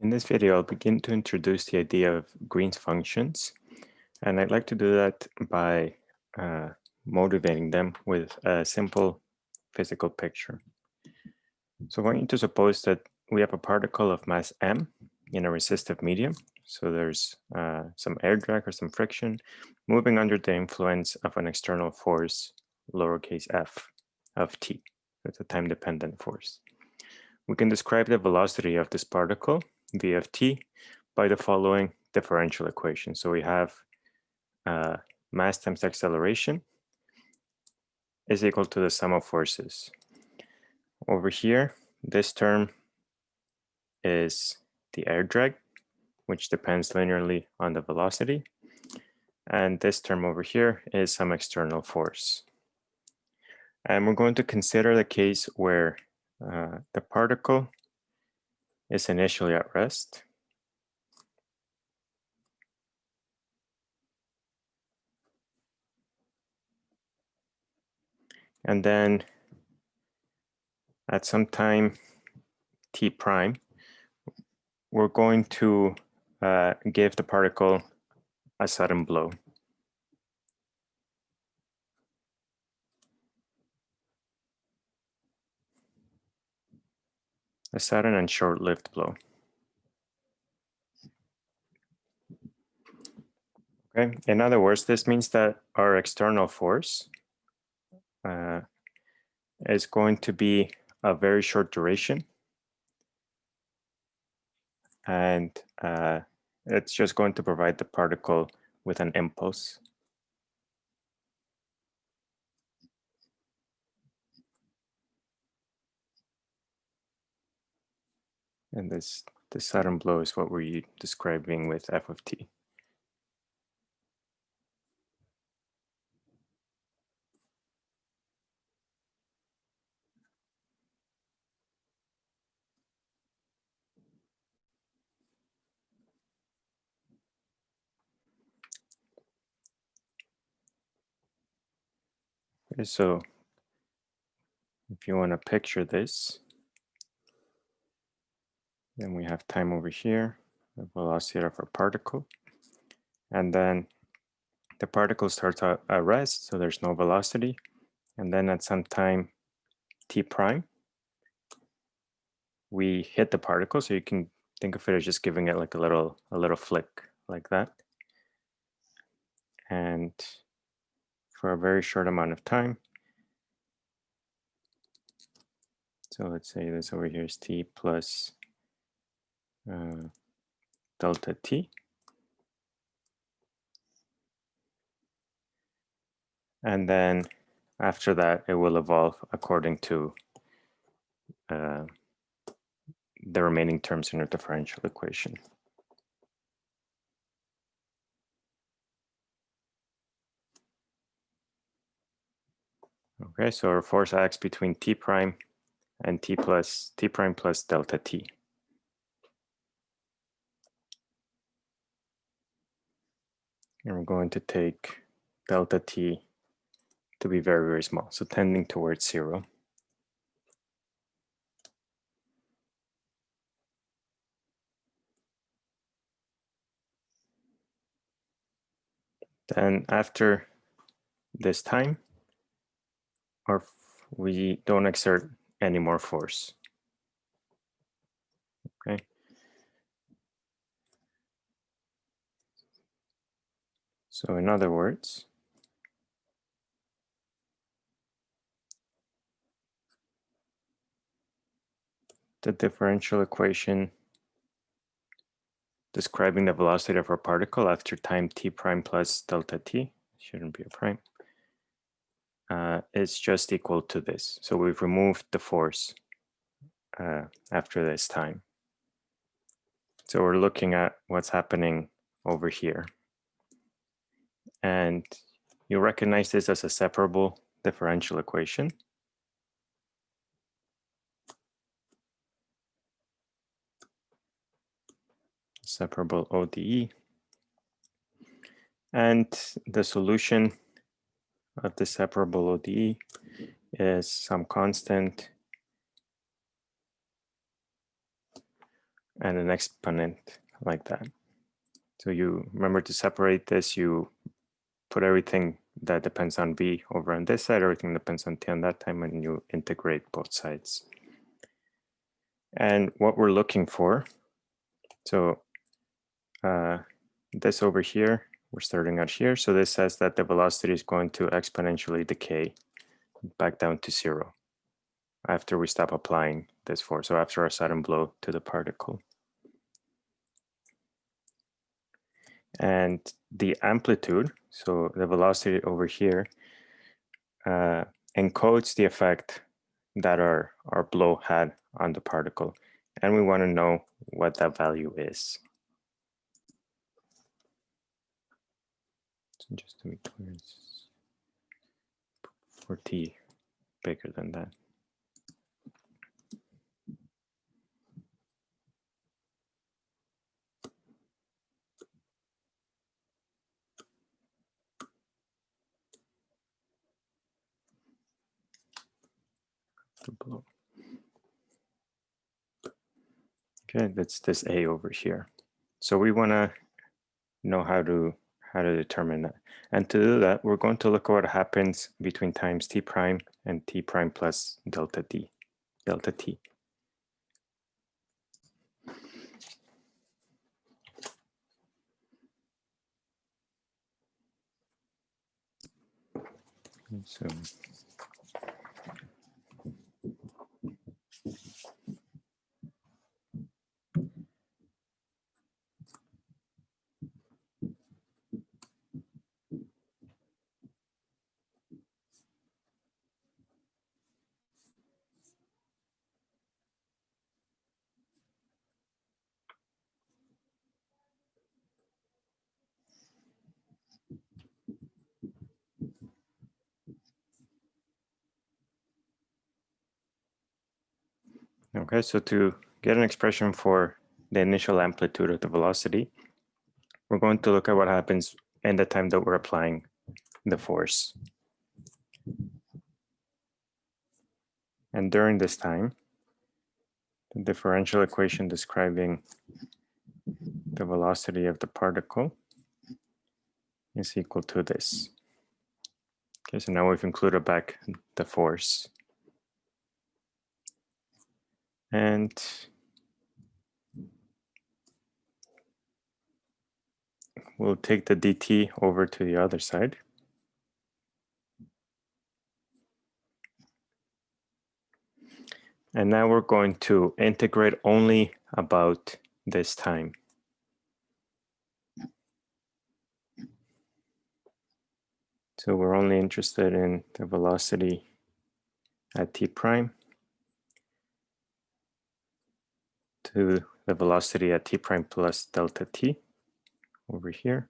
In this video, I'll begin to introduce the idea of Green's functions. And I'd like to do that by uh, motivating them with a simple physical picture. So I want you to suppose that we have a particle of mass m in a resistive medium. So there's uh, some air drag or some friction moving under the influence of an external force, lowercase f of t. That's a time-dependent force. We can describe the velocity of this particle v of t by the following differential equation. So we have uh, mass times acceleration is equal to the sum of forces. Over here, this term is the air drag, which depends linearly on the velocity. And this term over here is some external force. And we're going to consider the case where uh, the particle is initially at rest. And then at some time t prime, we're going to uh, give the particle a sudden blow. A sudden and short-lived blow. Okay, in other words, this means that our external force uh, is going to be a very short duration. And uh, it's just going to provide the particle with an impulse. And this, the sudden blow is what we're describing with f of t. So if you want to picture this, then we have time over here, the velocity of our particle. And then the particle starts at rest, so there's no velocity. And then at some time t prime, we hit the particle. So you can think of it as just giving it like a little, a little flick like that. And for a very short amount of time. So let's say this over here is t plus uh, delta t. And then after that, it will evolve according to uh, the remaining terms in our differential equation. Okay, so our force acts between t prime and t plus t prime plus delta t. And we're going to take delta t to be very, very small, so tending towards zero. Then after this time, or we don't exert any more force. Okay. So in other words, the differential equation describing the velocity of our particle after time t prime plus delta t, shouldn't be a prime, uh, is just equal to this. So we've removed the force uh, after this time. So we're looking at what's happening over here. And you recognize this as a separable differential equation. Separable ODE. And the solution of the separable ODE is some constant and an exponent like that. So you remember to separate this, you put everything that depends on v over on this side, everything depends on t on that time, and you integrate both sides. And what we're looking for, so uh, this over here, we're starting out here. So this says that the velocity is going to exponentially decay back down to zero after we stop applying this force. So after a sudden blow to the particle. And the amplitude, so the velocity over here, uh, encodes the effect that our, our blow had on the particle. And we want to know what that value is. So just to be clear, for t bigger than that. That's this A over here. So we want to know how to how to determine that. And to do that, we're going to look at what happens between times t prime and t prime plus delta t, delta t. So Okay, so to get an expression for the initial amplitude of the velocity, we're going to look at what happens in the time that we're applying the force. And during this time, the differential equation describing the velocity of the particle is equal to this. Okay, so now we've included back the force. And we'll take the dt over to the other side. And now we're going to integrate only about this time. So we're only interested in the velocity at t prime. To the velocity at t prime plus delta t over here.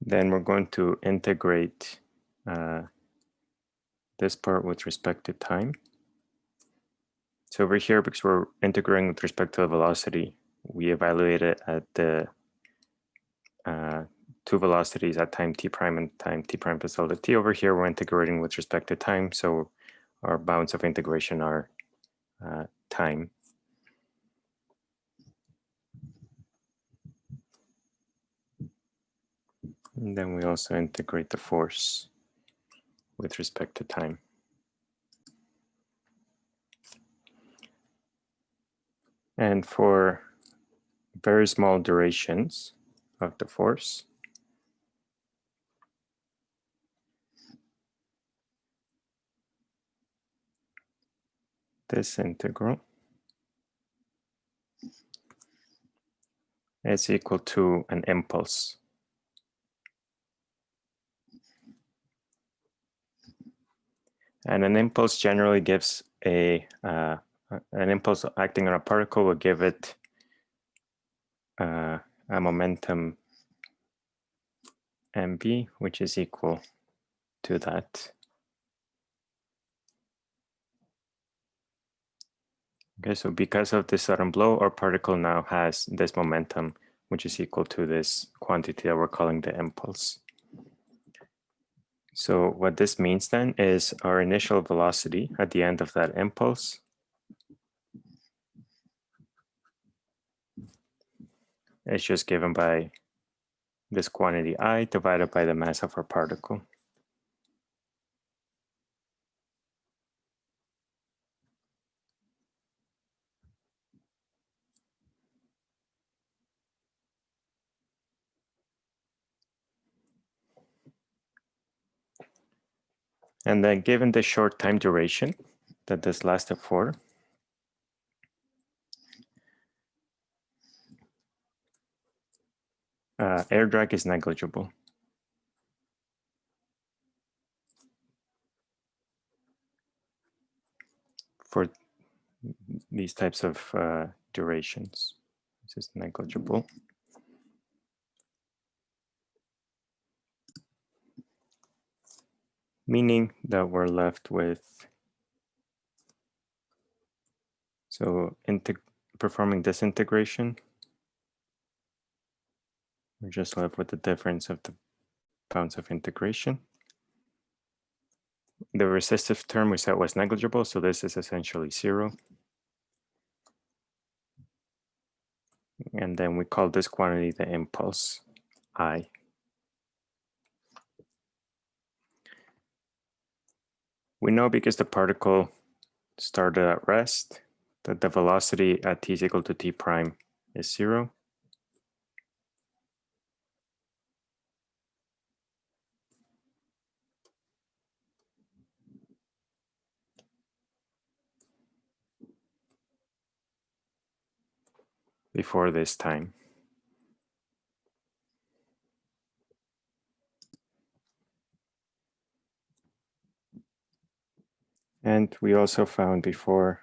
Then we're going to integrate uh, this part with respect to time. So over here, because we're integrating with respect to the velocity, we evaluate it at the uh, two velocities at time t prime and time t prime plus delta t. Over here, we're integrating with respect to time, so our bounds of integration are uh, time. And then we also integrate the force with respect to time. And for very small durations, of the force. This integral is equal to an impulse. And an impulse generally gives a, uh, an impulse acting on a particle will give it uh, a momentum mv, which is equal to that. Okay, so because of this sudden blow, our particle now has this momentum which is equal to this quantity that we're calling the impulse. So what this means then is our initial velocity at the end of that impulse is just given by this quantity i divided by the mass of our particle. And then given the short time duration that this lasted for, uh, air drag is negligible. For these types of uh, durations, this is negligible. meaning that we're left with, so performing this integration, we're just left with the difference of the bounds of integration. The resistive term we said was negligible, so this is essentially zero. And then we call this quantity the impulse, I. We know because the particle started at rest that the velocity at t is equal to t prime is zero. Before this time. And we also found before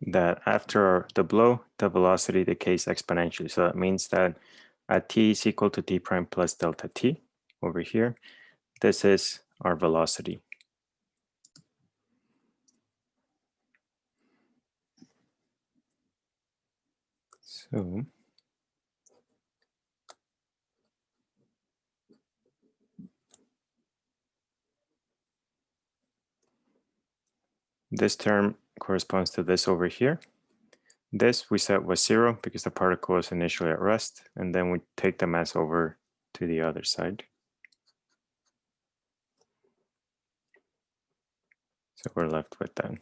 that after the blow, the velocity decays exponentially. So that means that at t is equal to t prime plus delta t over here, this is our velocity. So this term corresponds to this over here. This we set was zero because the particle was initially at rest, and then we take the mass over to the other side. So we're left with that.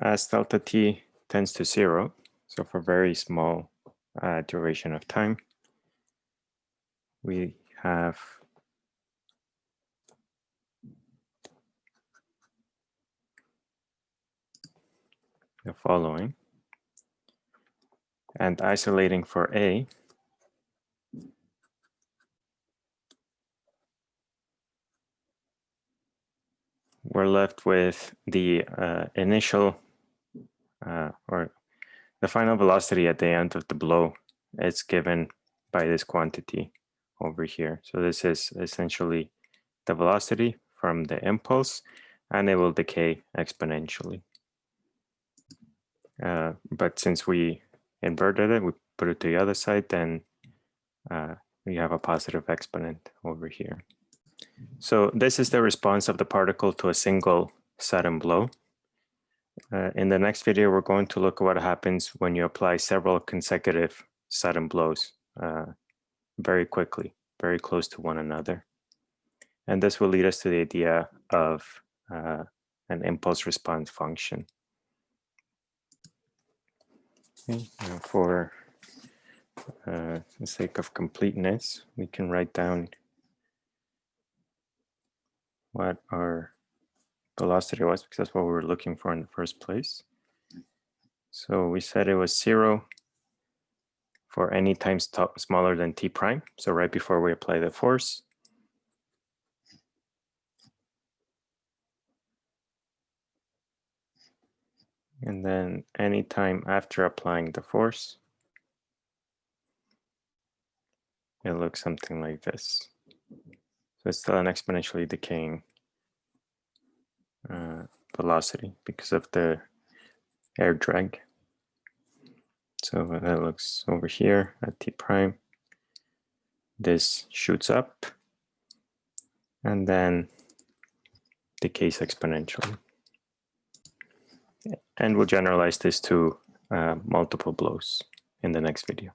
As delta t tends to zero. So for very small uh, duration of time, we have the following. And isolating for A, we're left with the uh, initial uh, or the final velocity at the end of the blow is given by this quantity over here. So this is essentially the velocity from the impulse and it will decay exponentially. Uh, but since we inverted it, we put it to the other side, then uh, we have a positive exponent over here. So this is the response of the particle to a single sudden blow. Uh, in the next video, we're going to look at what happens when you apply several consecutive sudden blows uh, very quickly, very close to one another. And this will lead us to the idea of uh, an impulse response function. Okay, for uh, the sake of completeness, we can write down what our velocity was because that's what we were looking for in the first place. So we said it was zero for any time smaller than t prime. So right before we apply the force. And then any time after applying the force. it looks something like this. So it's still an exponentially decaying uh, velocity because of the air drag. So that looks over here at t prime. This shoots up and then decays exponentially. And we'll generalize this to uh, multiple blows in the next video.